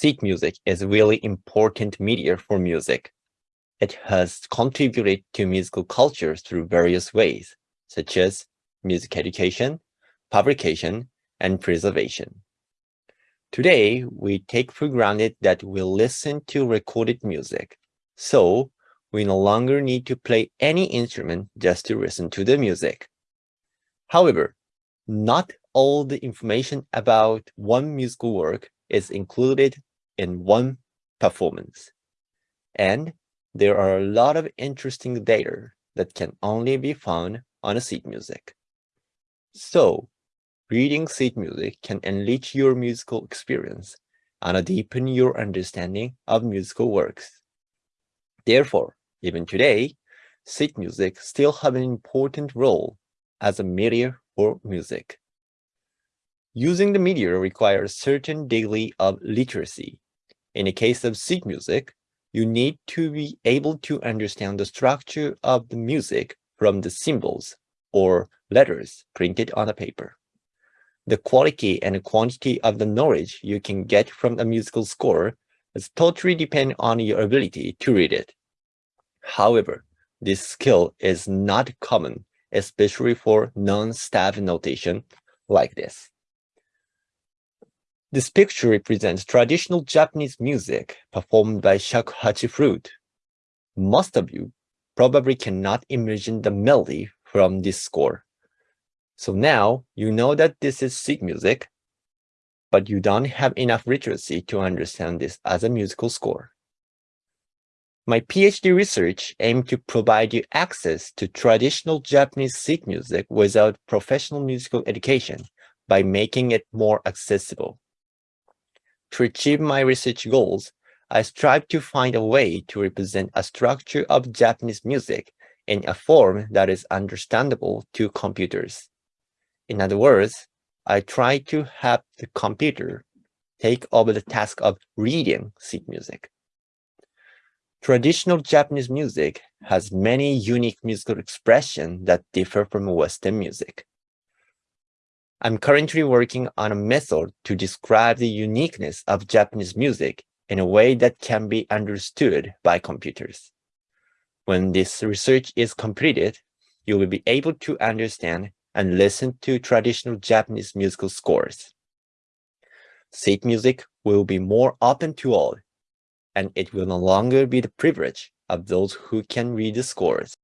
sheet music is really important media for music. It has contributed to musical culture through various ways, such as music education, publication, and preservation. Today, we take for granted that we listen to recorded music, so we no longer need to play any instrument just to listen to the music. However, not all the information about one musical work is included in one performance. And there are a lot of interesting data that can only be found on a sheet music. So, reading sheet music can enrich your musical experience and deepen your understanding of musical works. Therefore, even today, sheet music still have an important role as a media for music. Using the media requires certain degree of literacy. In the case of sheet music, you need to be able to understand the structure of the music from the symbols or letters printed on the paper. The quality and quantity of the knowledge you can get from a musical score is totally depend on your ability to read it. However, this skill is not common, especially for non-staff notation like this. This picture represents traditional Japanese music performed by shakuhachi flute. Most of you probably cannot imagine the melody from this score. So now you know that this is sheet music, but you don't have enough literacy to understand this as a musical score. My PhD research aimed to provide you access to traditional Japanese sheet music without professional musical education by making it more accessible. To achieve my research goals, I strive to find a way to represent a structure of Japanese music in a form that is understandable to computers. In other words, I try to have the computer take over the task of reading sheet music. Traditional Japanese music has many unique musical expressions that differ from Western music. I'm currently working on a method to describe the uniqueness of Japanese music in a way that can be understood by computers. When this research is completed, you will be able to understand and listen to traditional Japanese musical scores. Sheet music will be more open to all, and it will no longer be the privilege of those who can read the scores.